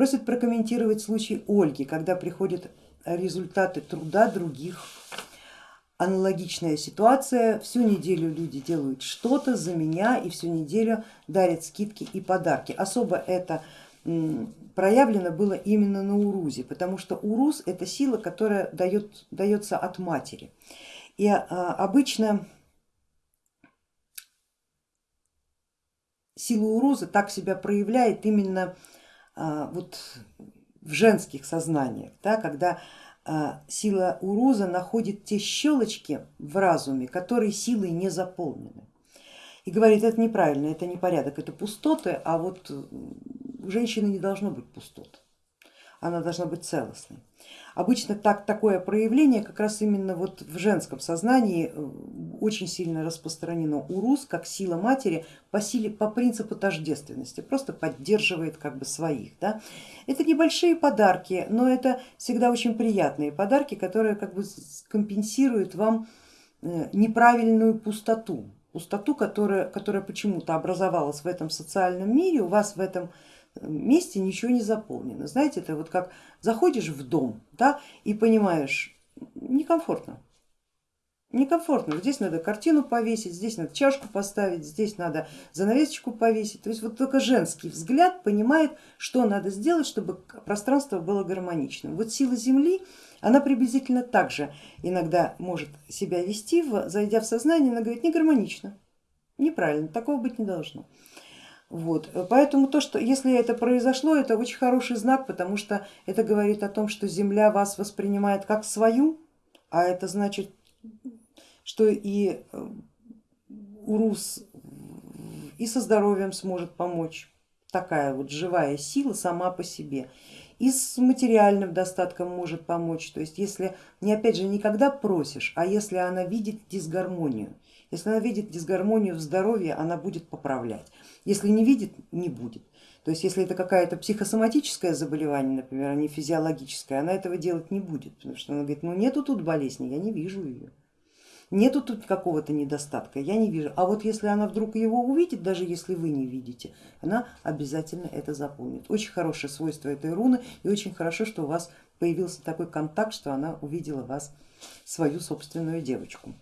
Просит прокомментировать случай Ольги, когда приходят результаты труда других. Аналогичная ситуация, всю неделю люди делают что-то за меня и всю неделю дарят скидки и подарки. Особо это проявлено было именно на Урузе, потому что Урус это сила, которая дает, дается от матери. И а, обычно сила Уруза так себя проявляет именно вот в женских сознаниях, да, когда а, сила Уруза находит те щелочки в разуме, которые силой не заполнены. И говорит, это неправильно, это не порядок, это пустоты, а вот у женщины не должно быть пустот, она должна быть целостной. Обычно так, такое проявление как раз именно вот в женском сознании э, очень сильно распространено у рус, как сила матери по, силе, по принципу тождественности, просто поддерживает как бы своих. Да? Это небольшие подарки, но это всегда очень приятные подарки, которые как бы компенсируют вам э, неправильную пустоту, пустоту, которая, которая почему-то образовалась в этом социальном мире, у вас в этом месте ничего не заполнено. Знаете, это вот как заходишь в дом да, и понимаешь, некомфортно. Некомфортно, здесь надо картину повесить, здесь надо чашку поставить, здесь надо занавесочку повесить. То есть вот только женский взгляд понимает, что надо сделать, чтобы пространство было гармоничным. Вот сила Земли, она приблизительно так же иногда может себя вести, зайдя в сознание, она говорит, не гармонично, неправильно, такого быть не должно. Вот. Поэтому то, что если это произошло, это очень хороший знак, потому что это говорит о том, что Земля вас воспринимает как свою, а это значит, что и э, Урус и со здоровьем сможет помочь, такая вот живая сила сама по себе и с материальным достатком может помочь. То есть если не опять же никогда просишь, а если она видит дисгармонию, если она видит дисгармонию в здоровье, она будет поправлять. Если не видит, не будет. То есть если это какая-то психосоматическое заболевание, например, а не физиологическое, она этого делать не будет, потому что она говорит, ну нету тут болезни, я не вижу ее. Нету тут какого-то недостатка, я не вижу. А вот если она вдруг его увидит, даже если вы не видите, она обязательно это запомнит. Очень хорошее свойство этой руны и очень хорошо, что у вас появился такой контакт, что она увидела вас, свою собственную девочку.